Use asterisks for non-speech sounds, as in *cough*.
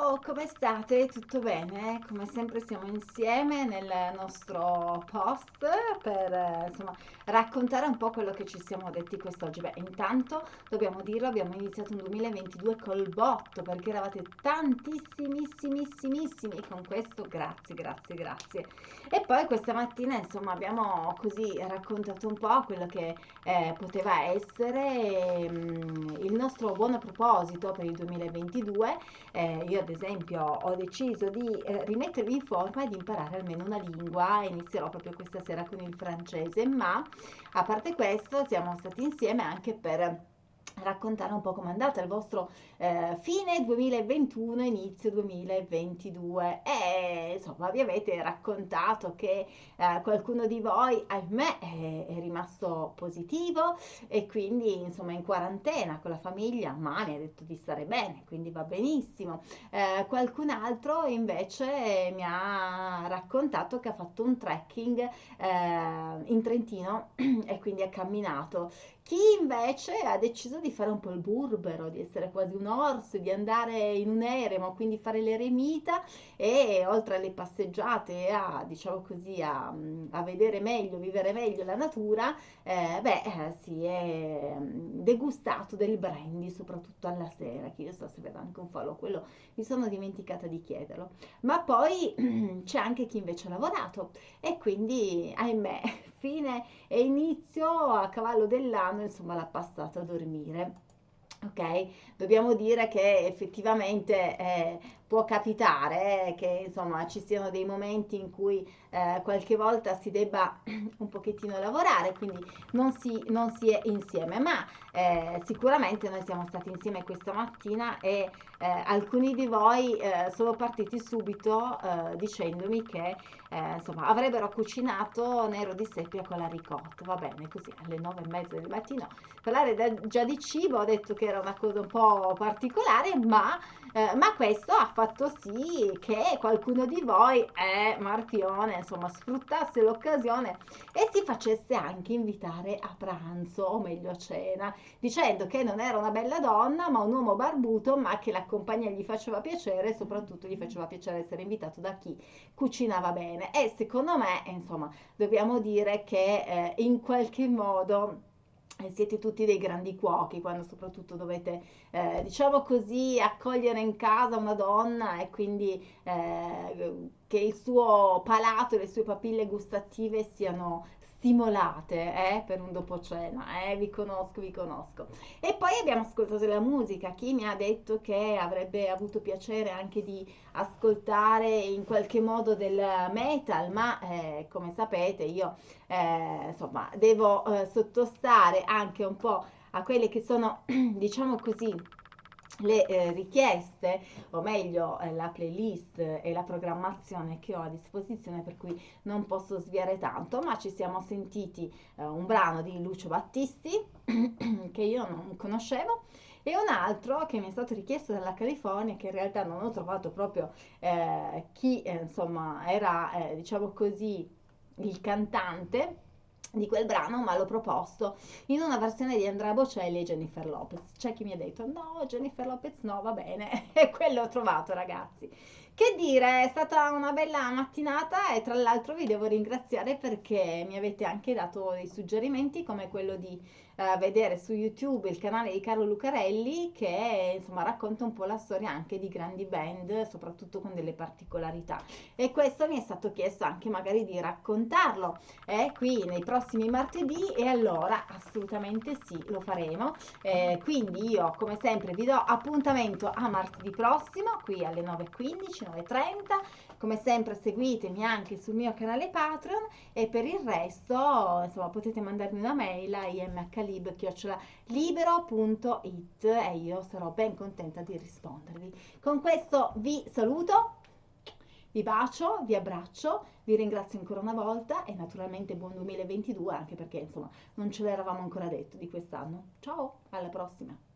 Ciao, come state? Tutto bene? Come sempre siamo insieme nel nostro post per eh, insomma, raccontare un po' quello che ci siamo detti quest'oggi. Beh, intanto dobbiamo dirlo, abbiamo iniziato un 2022 col botto perché eravate tantissimissimissimi con questo, grazie, grazie, grazie. E poi questa mattina insomma abbiamo così raccontato un po' quello che eh, poteva essere mm, il nostro buono proposito per il 2022. Eh, io ad esempio ho deciso di eh, rimettervi in forma e di imparare almeno una lingua, inizierò proprio questa sera con il francese, ma a parte questo siamo stati insieme anche per raccontare un po' com'è andata il vostro eh, fine 2021 inizio 2022 e insomma vi avete raccontato che eh, qualcuno di voi ahimè è, è, rimasto positivo e quindi insomma in quarantena con la famiglia ma mi ha detto di stare bene quindi va benissimo. Eh, qualcun altro invece mi ha raccontato che ha fatto un trekking eh, in Trentino *clears throat* e quindi ha camminato chi invece ha deciso di fare un po' il burbero, di essere quasi un orso, di andare in un eremo, quindi fare l'eremita e oltre alle passeggiate a, diciamo così, a, a vedere meglio, vivere meglio la natura, eh, beh, eh, si è degustato del brandy, soprattutto alla sera, che io so se vedo anche un falò, quello mi sono dimenticata di chiederlo. Ma poi *clears throat* c'è anche chi invece ha lavorato e quindi, ahimè, fine e inizio a cavallo dell'anno, insomma, l'ha passato a dormire. Ok, dobbiamo dire che effettivamente eh, può capitare eh, che insomma ci siano dei momenti in cui eh, qualche volta si debba *clears throat* un pochettino lavorare, quindi non si, non si è insieme, ma eh, sicuramente noi siamo stati insieme questa mattina e eh, alcuni di voi eh, sono partiti subito eh, dicendomi che insomma avrebbero cucinato nero di seppia con la ricotta, va bene così alle nove e mezza del mattino, parlare da, già di cibo ho detto che era una cosa un po' particolare, ma ma questo ha fatto sì che qualcuno di voi, eh, Marchione, insomma, sfruttasse l'occasione e si facesse anche invitare a pranzo, o meglio a cena, dicendo che non era una bella donna, ma un uomo barbuto, ma che la compagnia gli faceva piacere e soprattutto gli faceva piacere essere invitato da chi cucinava bene. E secondo me, insomma, dobbiamo dire che eh, in qualche modo siete tutti dei grandi cuochi quando soprattutto dovete, eh, diciamo così, accogliere in casa una donna e quindi eh, che il suo palato e le sue papille gustative siano stimolate eh, per un dopo cena, eh, vi conosco, vi conosco. E poi abbiamo ascoltato la musica, chi mi ha detto che avrebbe avuto piacere anche di ascoltare in qualche modo del metal, ma eh, come sapete io eh, insomma devo eh, sottostare anche un po' a quelle che sono, *clears throat* diciamo così, le eh, richieste, o meglio eh, la playlist e la programmazione che ho a disposizione, per cui non posso sviare tanto, ma ci siamo sentiti eh, un brano di Lucio Battisti *clears throat* che io non conoscevo e un altro che mi è stato richiesto dalla California che in realtà non ho trovato proprio eh, chi eh, insomma era eh, diciamo così il cantante di quel brano, ma l'ho proposto in una versione di Andrea Bocelli e Jennifer Lopez. C'è chi mi ha detto no, Jennifer Lopez no, va bene, *laughs* e quello ho trovato ragazzi. Che dire, è stata una bella mattinata e tra l'altro vi devo ringraziare perché mi avete anche dato dei suggerimenti come quello di uh, vedere su YouTube il canale di Carlo Lucarelli che insomma racconta un po' la storia anche di grandi band, soprattutto con delle particolarità. E questo mi è stato chiesto anche magari di raccontarlo eh, qui nei prossimi martedì e allora assolutamente sì, lo faremo. Eh, quindi io come sempre vi do appuntamento a martedì prossimo qui alle 9.15 19.30 come sempre seguitemi anche sul mio canale Patreon e per il resto insomma potete mandarmi una mail a imhlib.libero.it e io sarò ben contenta di rispondervi. Con questo vi saluto, vi bacio, vi abbraccio, vi ringrazio ancora una volta e naturalmente buon 2022 anche perché insomma non ce l'eravamo ancora detto di quest'anno. Ciao, alla prossima!